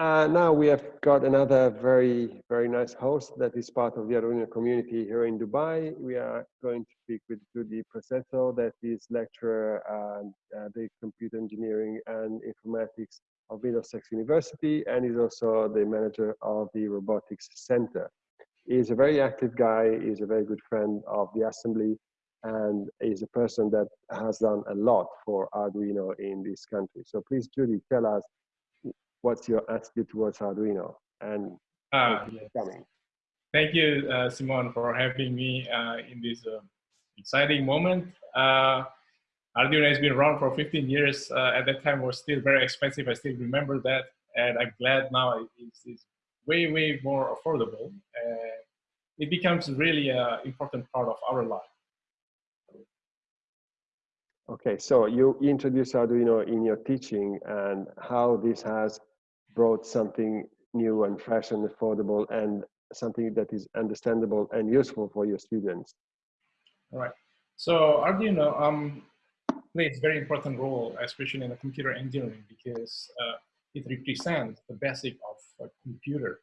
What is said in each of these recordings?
Uh, now we have got another very, very nice host that is part of the Arduino community here in Dubai. We are going to speak with Judhi Prasetyo, that is lecturer at uh, the computer engineering and informatics of Middlesex University and is also the manager of the robotics center. He's a very active guy, he's a very good friend of the assembly and is a person that has done a lot for Arduino in this country. So please, Judhi, tell us what's your attitude towards Arduino and uh, coming. Thank you, uh, Simon, for having me uh, in this uh, exciting moment. Uh, Arduino has been around for 15 years. Uh, at that time, was still very expensive. I still remember that, and I'm glad now it's, it's way, way more affordable. it becomes really an important part of our life. Okay, so you introduce Arduino in your teaching and how this has brought something new and fresh and affordable and something that is understandable and useful for your students. All right. So Arduino um, plays a very important role, especially in the computer engineering, because uh, it represents the basic of a computer.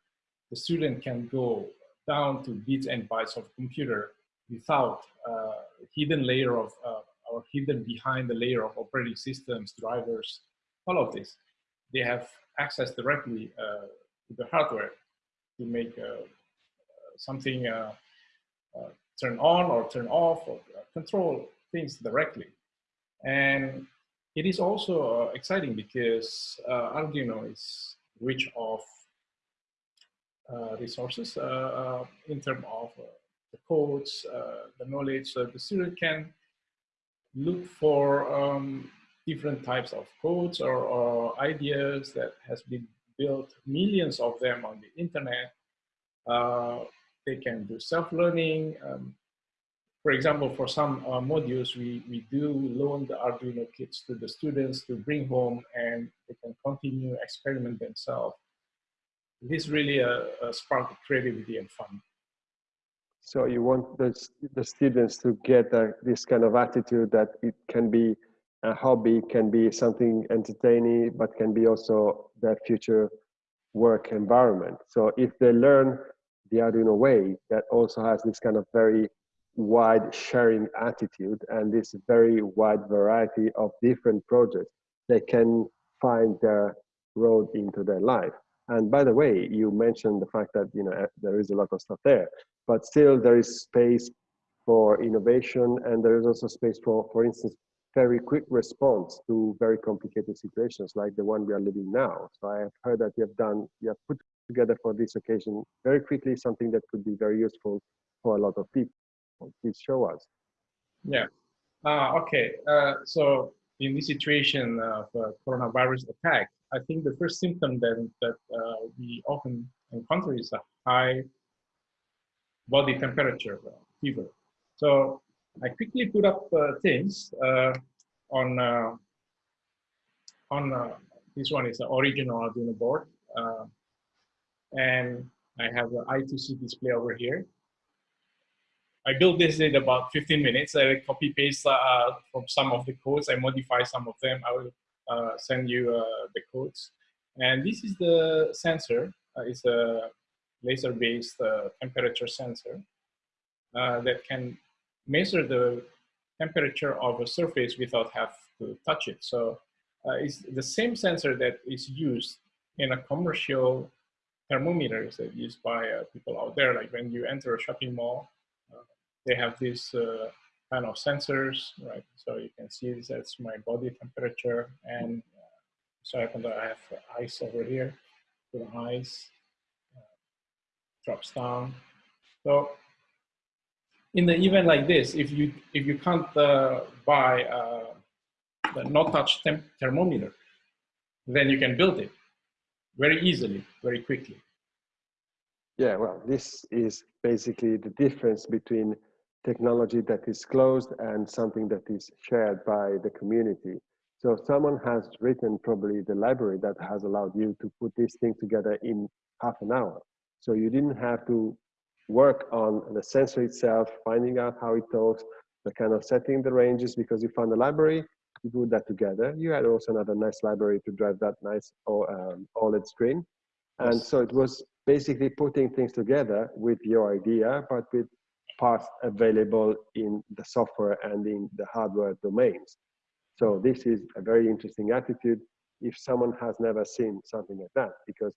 The student can go down to bits and bytes of computer without uh, hidden layer of uh, or hidden behind the layer of operating systems, drivers, all of this. They have access directly uh, to the hardware to make uh, something uh, turn on or turn off or control things directly. And it is also exciting because Arduino is rich of uh, resources uh, uh, in terms of the codes, the knowledge. So the student can look for um, different types of codes or, or, ideas that has been built, millions of them on the internet. Uh, they can do self-learning. Um, for example, for some uh, modules, we, we do loan the Arduino kits to the students to bring home and they can continue experiment themselves. This really a, a spark of creativity and fun. So you want the, the students to get a, this kind of attitude that it can be a hobby, can be something entertaining, but can be also their future work environment. So if they learn the Arduino way, that also has this kind of very wide sharing attitude and this very wide variety of different projects, they can find their road into their life. And by the way, you mentioned the fact that you know eh, there is a lot of stuff there but still there is space for innovation and there is also space for, for instance, very quick response to very complicated situations like the one we are living now. So I have heard that you have done, you have put together for this occasion very quickly something that could be very useful for a lot of people. Please show us. Yeah. Uh, okay. Uh, so in this situation of coronavirus attack, I think the first symptom that, that uh, we often encounter is a high body temperature, uh, fever. So I quickly put up uh, things uh, on on this one is the original Arduino board, and I have the I2C display over here. I built this in about 15 minutes. I copy paste uh, from some of the codes. I modify some of them. I will uh, send you uh, the codes. And this is the sensor. it's a laser-based uh, temperature sensor uh, that can measure the temperature of a surface without have to touch it. So uh, it's the same sensor that is used in a commercial thermometers that used by uh, people out there. Like when you enter a shopping mall, uh, they have these uh, kind of sensors, right? So you can see this as my body temperature. And so I have ice over here, the ice, drops down. So in the event like this, if you if you can't uh, buy uh, the no touch thermometer, then you can build it very easily, very quickly. Yeah, well, this is basically the difference between technology that is closed and something that is shared by the community. So someone has written probably the library that has allowed you to put this thing together in half an hour. So you didn't have to work on the sensor itself, finding out how it talks, the kind of setting the ranges, because you found the library, you put that together. You had also another nice library to drive that nice um, OLED screen. And Yes. so it was basically putting things together with your idea, but with parts available in the software and in the hardware domains. So this is a very interesting attitude if someone has never seen something like that, because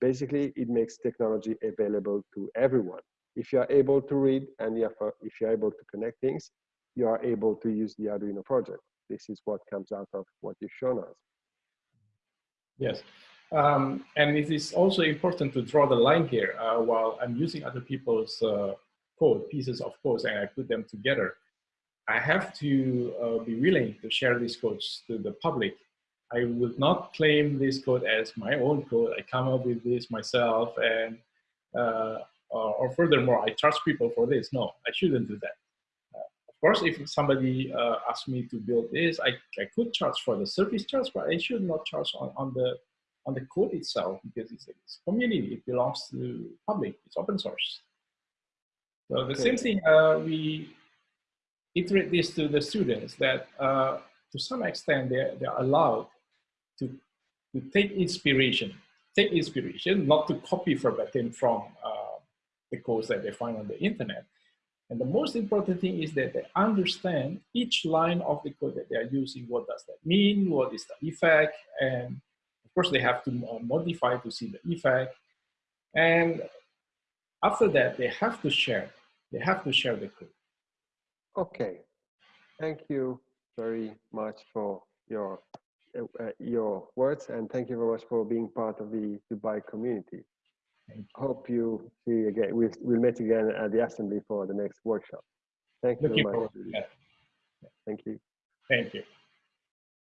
basically it makes technology available to everyone. If you are able to read and you are, if you're able to connect things, you are able to use the Arduino project. This is what comes out of what you've shown us. Yes. Um, and it is also important to draw the line here uh, while I'm using other people's uh, code, pieces of code, and I put them together. I have to uh, be willing to share these codes to the public. I will not claim this code as my own code. I come up with this myself and uh, or, or furthermore, I charge people for this. No, I shouldn't do that. Uh, of course, if somebody uh, asks me to build this, I, I could charge for the service charge, but I should not charge on, on the on the code itself because it's, it's community. It belongs to public. It's open source. So the Okay. same thing uh, we iterate this to the students that uh, to some extent they're, they're allowed to, to take inspiration, take inspiration, not to copy verbatim from uh, the codes that they find on the internet. And the most important thing is that they understand each line of the code that they are using. What does that mean? What is the effect? And of course, they have to modify to see the effect. And after that, they have to share. They have to share the code. Okay, thank you very much for your uh, uh, your words, and thank you very much for being part of the Dubai community. Thank you. Hope you see you again. We'll, we'll meet again at the assembly for the next workshop. Thank you Looking very much. forward that. Thank you. Thank you.